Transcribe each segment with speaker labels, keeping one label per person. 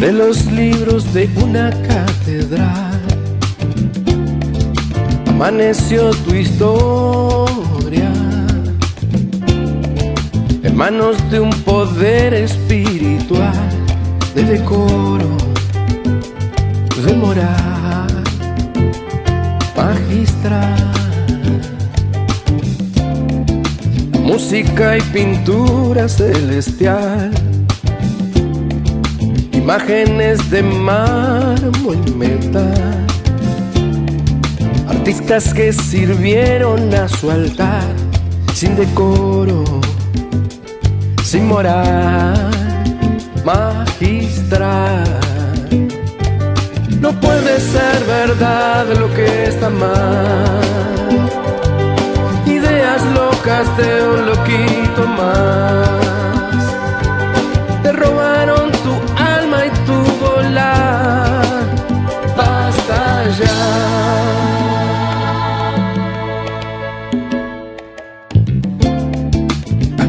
Speaker 1: sobre los libros de una catedral. Amaneció tu historia en manos de un poder espiritual, de decoro, de moral, magistral. Música y pintura celestial imágenes de mármol y metal, artistas que sirvieron a su altar sin decoro, sin moral, magistral. No puede ser verdad lo que está mal.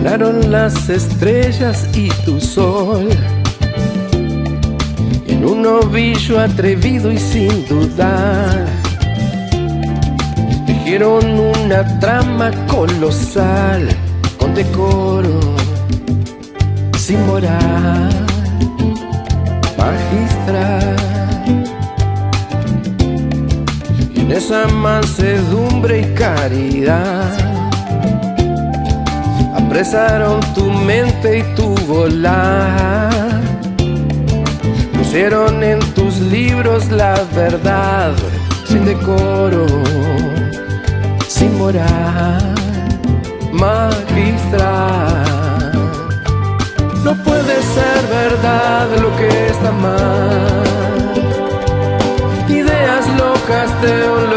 Speaker 1: Ganaron las estrellas y tu sol. En un ovillo atrevido y sin dudar Tejieron una trama colosal Con decoro, sin moral, magistral. En esa mansedumbre y caridad apresaron tu mente y tu volar. Pusieron en tus libros la verdad, sin decoro, sin moral, magistral. No puede ser verdad lo que está mal. Ideas locas de un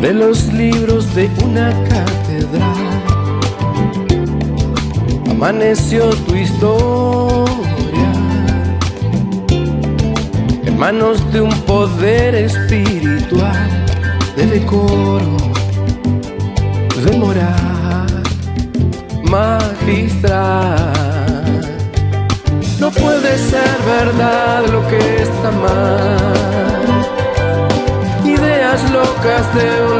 Speaker 1: sobre los libros de una catedral. Amaneció tu historia en manos de un poder espiritual, de decoro, de moral, mal locas de un loquito más.